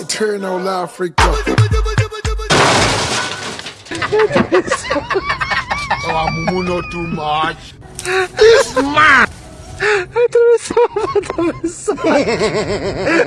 Eternal out. oh, I'm not too much. This man!